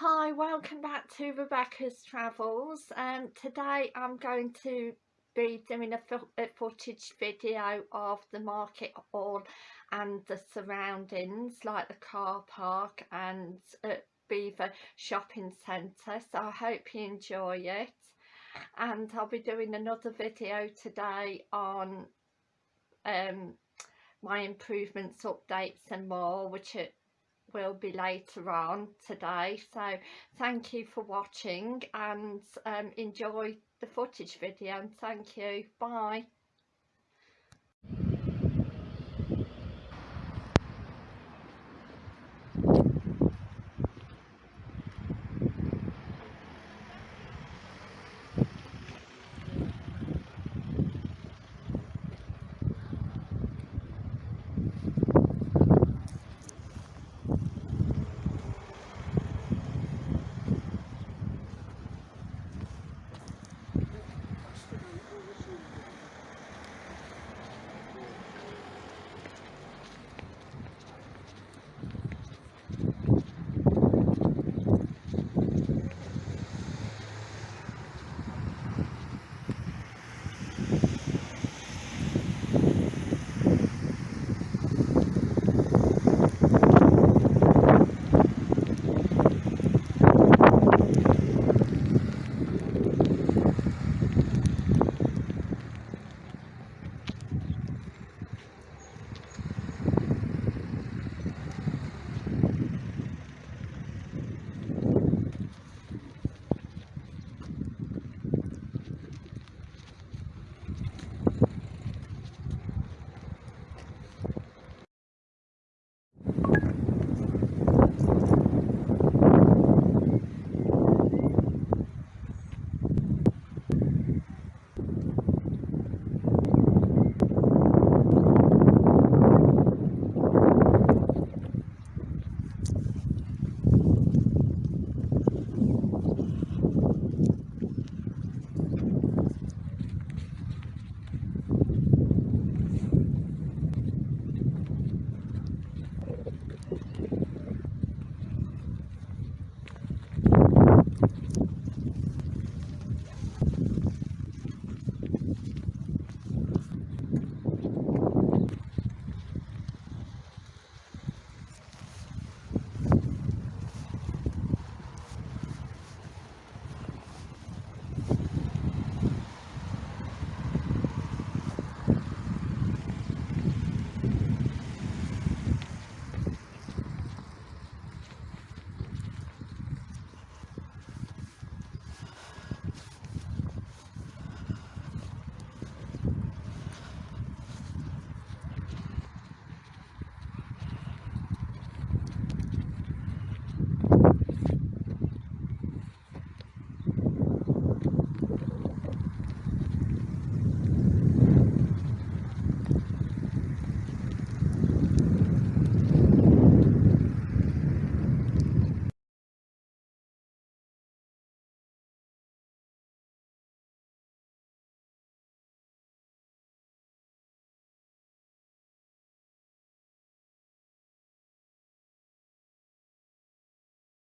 Hi, welcome back to Rebecca's Travels. Um, today I'm going to be doing a, a, footage video of the market hall and the surroundings like the car park and at Belvoir Shopping Centre so I hope you enjoy it and I'll be doing another video today on um, my improvements, updates and more which are will be later on today. So thank you for watching and um, enjoy the footage video. And thank you. Bye